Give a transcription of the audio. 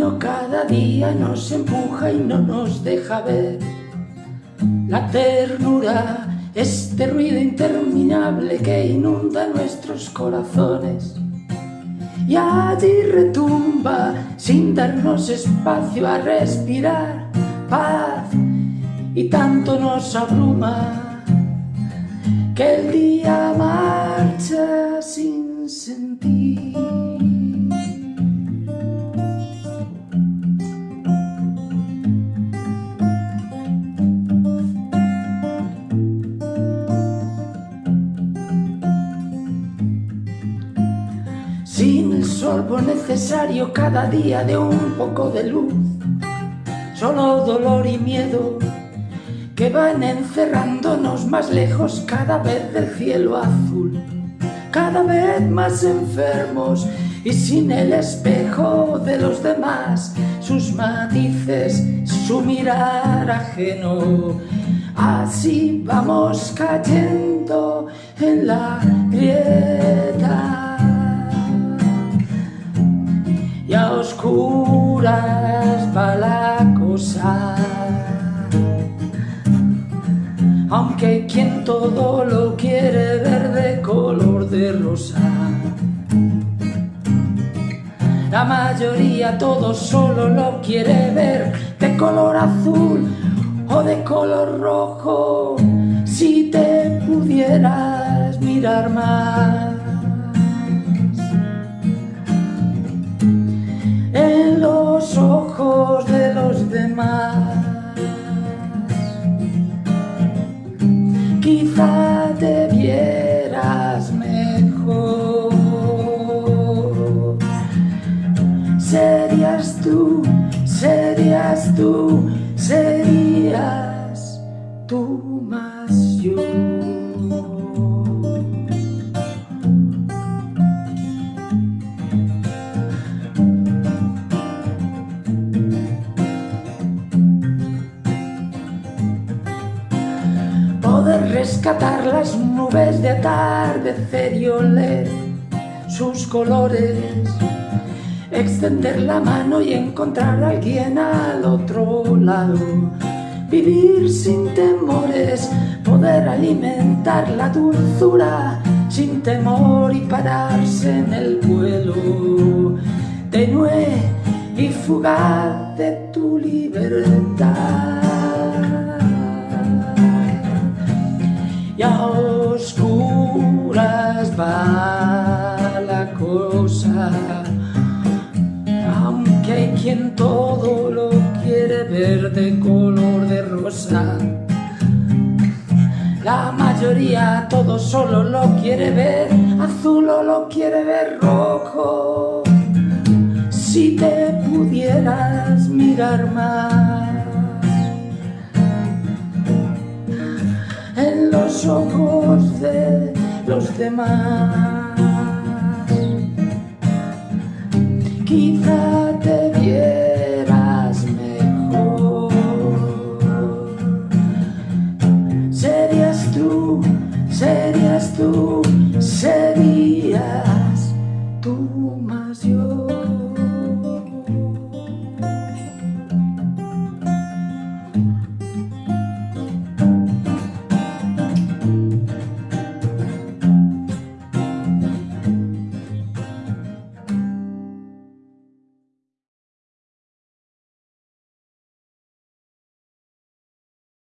mundo cada día nos empuja y no nos deja ver la ternura, este ruido interminable que inunda nuestros corazones. Y allí retumba sin darnos espacio a respirar paz y tanto nos abruma que el día sorbo necesario cada día de un poco de luz, solo dolor y miedo que van encerrándonos más lejos cada vez del cielo azul, cada vez más enfermos y sin el espejo de los demás, sus matices, su mirar ajeno. Así vamos cayendo en la grieta. Aunque quien todo lo quiere ver de color de rosa. La mayoría todo solo lo quiere ver de color azul o de color rojo. Si te pudieras mirar más. los ojos de los demás. Serías tú, serías tú más yo. poder rescatar las nubes de atardecer y oler sus colores, extender la mano y encontrar a alguien al otro lado, vivir sin temores, poder alimentar la dulzura sin temor y pararse en el vuelo tenue y fugaz de tu libertad. Quien todo lo quiere ver de color de rosa. La mayoría todo solo lo quiere ver azul o lo quiere ver rojo. Si te pudieras mirar más. en los ojos de los demás. Gitarę wiesz